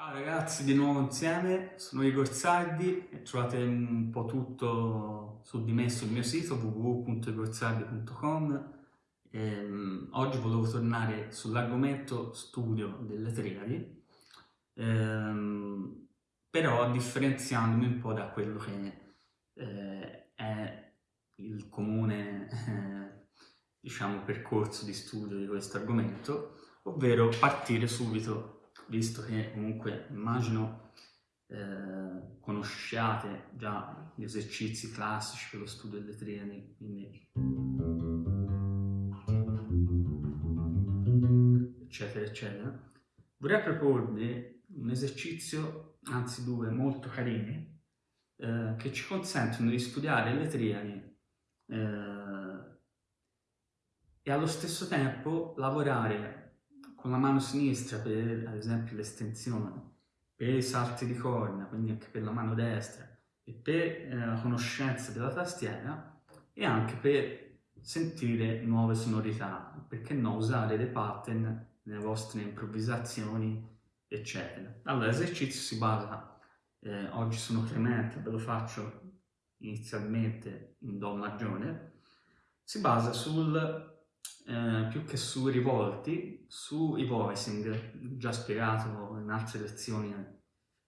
Ciao ragazzi, di nuovo insieme, sono Igor Sardi e trovate un po' tutto su di me sul mio sito www.igorsardi.com ehm, Oggi volevo tornare sull'argomento studio delle triadi ehm, però differenziandomi un po' da quello che eh, è il comune eh, diciamo, percorso di studio di questo argomento ovvero partire subito visto che comunque immagino eh, conosciate già gli esercizi classici per lo studio delle triadi, quindi eccetera eccetera, vorrei proporvi un esercizio, anzi due, molto carini, eh, che ci consentono di studiare le triadi eh, e allo stesso tempo lavorare con la mano sinistra per ad esempio l'estensione, per i salti di corna, quindi anche per la mano destra, e per eh, la conoscenza della tastiera e anche per sentire nuove sonorità, perché no usare dei pattern nelle vostre improvvisazioni, eccetera. Allora, l'esercizio si basa, eh, oggi sono Clemente, ve lo faccio inizialmente in Do maggiore, si basa sul eh, più che su rivolti, sui voicing, già spiegato in altre lezioni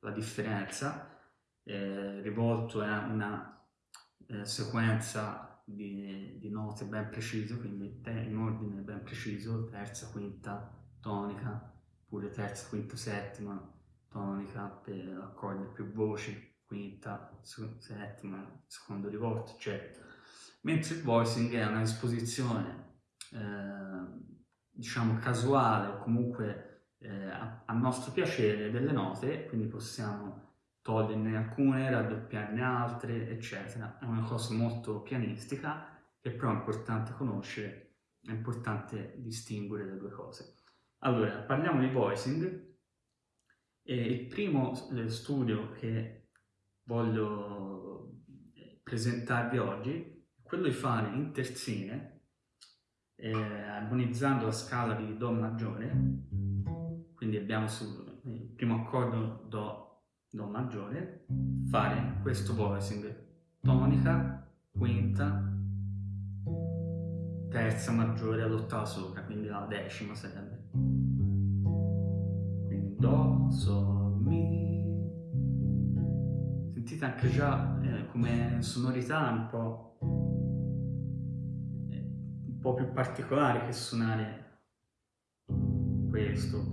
la differenza, eh, rivolto è una eh, sequenza di, di, note ben precise, quindi in ordine ben preciso, terza, quinta, tonica, pure terza, quinta, settima, tonica per accordi più voci, quinta, settima, secondo rivolto, eccetera. Mentre il voicing è una disposizione eh, diciamo casuale o comunque eh, a, a, nostro piacere delle note, quindi possiamo toglierne alcune, raddoppiarne altre, eccetera. È una cosa molto pianistica che però è importante conoscere, è importante distinguere le due cose. Allora, parliamo di voicing e il primo eh, studio che voglio eh, presentarvi oggi è quello di fare in terzine eh, armonizzando la scala di Do maggiore, quindi abbiamo sul primo accordo Do, Do maggiore, fare questo voicing, tonica, quinta, terza maggiore all'ottava sopra, quindi la decima sarebbe. Quindi Do, Sol, Mi. Sentite anche già eh, come sonorità un po' po' più particolare che suonare questo,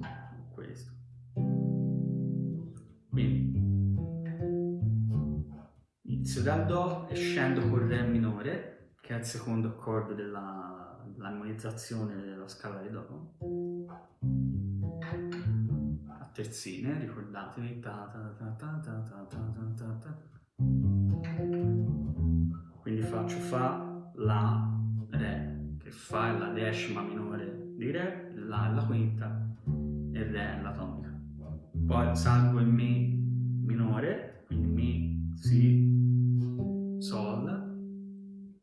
questo. Quindi inizio dal Do e scendo con Re minore, che è il secondo accordo dell'armonizzazione dell della scala di Do. A terzine, ricordatevi. Quindi faccio Fa, La, Re che Fa la decima minore di Re, La la quinta e Re la tonica. Poi salgo in Mi minore, quindi Mi, Si, Sol,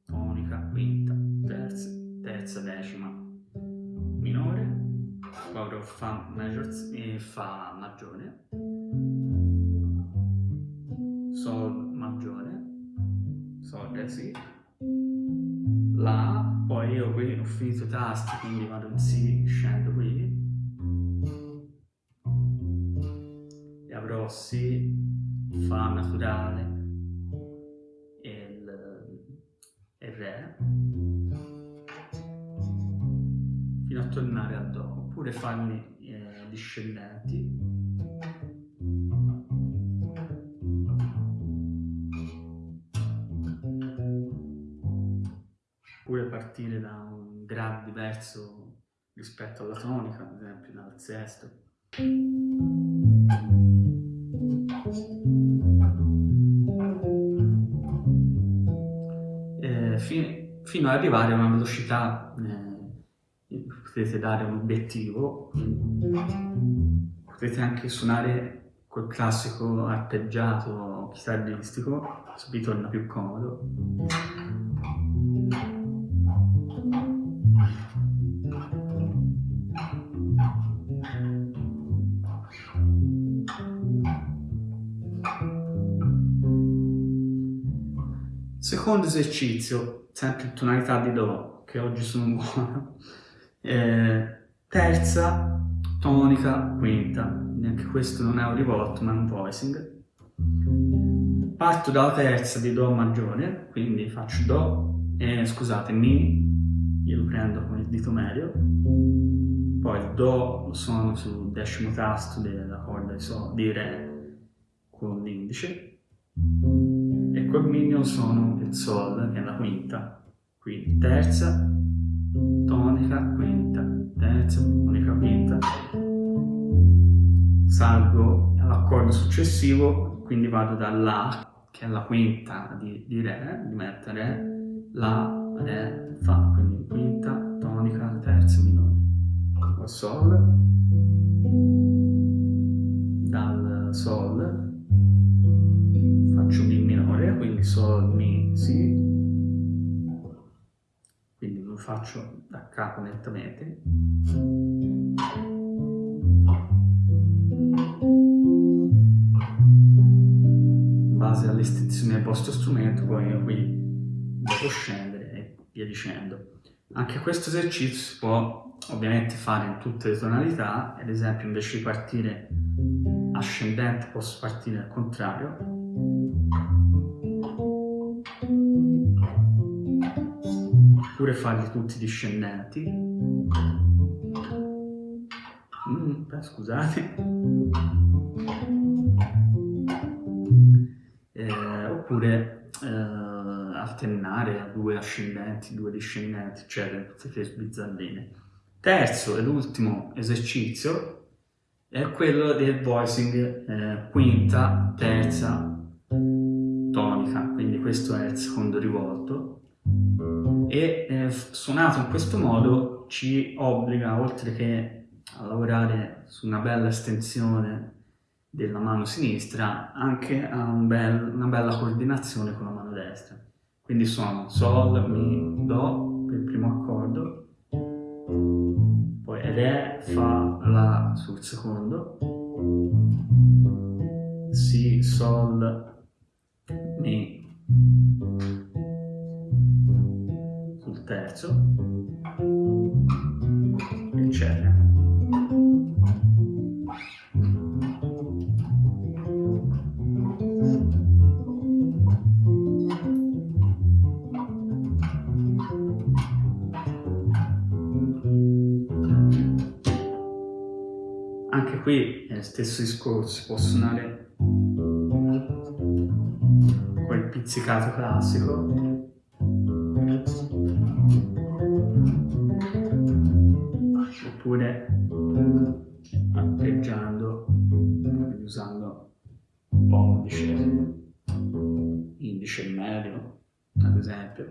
tonica, quinta, terza, terza decima minore, poi avrò Fa major e Fa maggiore, Sol maggiore, Sol Re Si, La poi io qui ho finito i tasti quindi vado in Si, scendo qui. E avrò Si, Fa naturale e il, e Re. Fino a tornare a Do oppure farmi eh, discendenti diverso rispetto alla tonica, ad esempio dal sesto. Eh, fi fino ad arrivare a una velocità, eh, potete dare un obiettivo, potete anche suonare quel classico arpeggiato chitarristico, vi torna più comodo. Secondo esercizio, sempre in tonalità di Do, che oggi sono buono, eh, terza, tonica, quinta, neanche questo non è un rivolto ma è un voicing. Parto dalla terza di Do maggiore, quindi faccio Do, eh, scusate, Mi, io lo prendo con il dito medio, poi Do lo suono sul decimo tasto della corda di, so, di Re con l'indice, suono il Sol, che è la quinta, quindi terza, tonica, quinta, terza, tonica, quinta, salgo all'accordo successivo, quindi vado da La, che è la quinta di, di Re, di mettere La, Re, Fa, quindi quinta, tonica, terza, minore. Poi Sol, dal Sol Sol, Mi, Si, quindi lo faccio da capo nettamente. base all'estensione del vostro strumento, poi io qui devo scendere e via dicendo. Anche questo esercizio si può ovviamente fare in tutte le tonalità, ad esempio invece di partire ascendente posso partire al contrario. Oppure farli tutti discendenti. Mm, beh, scusate. oppure eh, alternare a due ascendenti, due discendenti, eccetera, tutte le bizzarrine. Terzo ed ultimo esercizio è quello del voicing eh, quinta, terza, tonica, quindi questo è il secondo rivolto e eh, suonato in questo modo ci obbliga, oltre che a lavorare su una bella estensione della mano sinistra anche a un bel, una bella coordinazione con la mano destra. Quindi suono Sol, Mi, Do per il primo accordo, poi Re, Fa, La sul secondo, Si, Sol, Mi sul terzo, eccetera. Anche qui è lo stesso discorso, si può suonare quel pizzicato classico oppure arpeggiando usando pollice indice medio ad esempio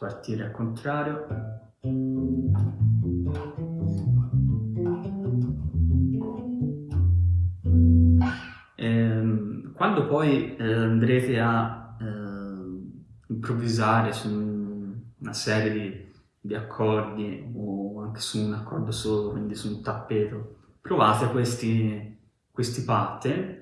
partire al contrario. Ehm, quando poi eh, andrete a improvvisare su una serie di, di, accordi o anche su un accordo solo, quindi su un tappeto, provate questi, questi pattern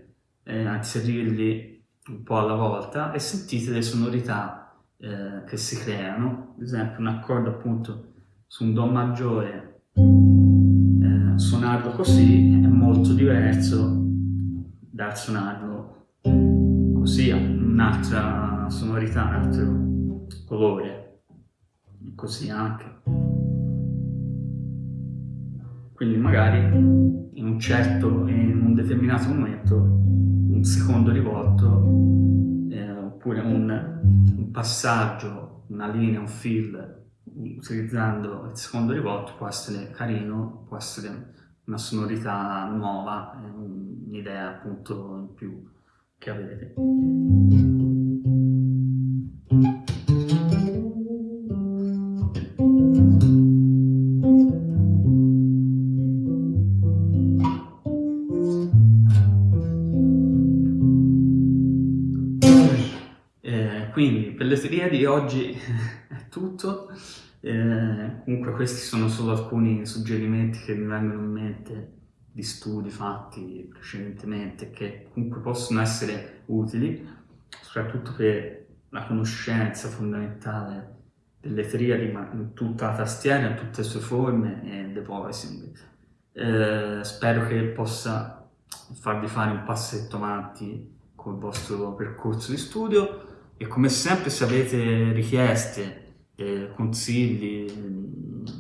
eh, a inserirli un po' alla volta e sentite le sonorità eh, che si creano, ad esempio un accordo appunto su un Do maggiore, eh, suonarlo così è molto diverso dal suonarlo così, un'altra sonorità, un altro colore, così anche. Quindi magari in un certo, in un determinato momento, un secondo rivolto eh, oppure un passaggio, una linea, un fill, utilizzando il secondo rivolto può essere carino, può essere una sonorità nuova, un'idea appunto in più che avete. l'Esteria di oggi è tutto, eh, comunque questi sono solo alcuni suggerimenti che mi vengono in mente di studi fatti precedentemente che comunque possono essere utili, soprattutto per la conoscenza fondamentale delle triadi, ma in tutta la tastiera, in tutte le sue forme e the voicing. Eh, spero che possa farvi fare un passetto avanti con il vostro percorso di studio e come sempre se avete richieste, eh, consigli,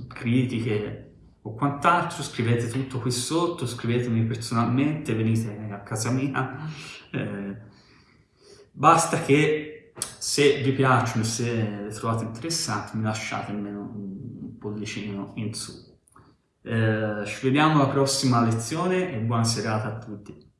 critiche o quant'altro scrivete tutto qui sotto, scrivetemi personalmente, venite a casa mia. Eh, basta che se vi piacciono se le trovate interessanti mi lasciate almeno un pollicino in su. Eh, ci vediamo alla prossima lezione e buona serata a tutti.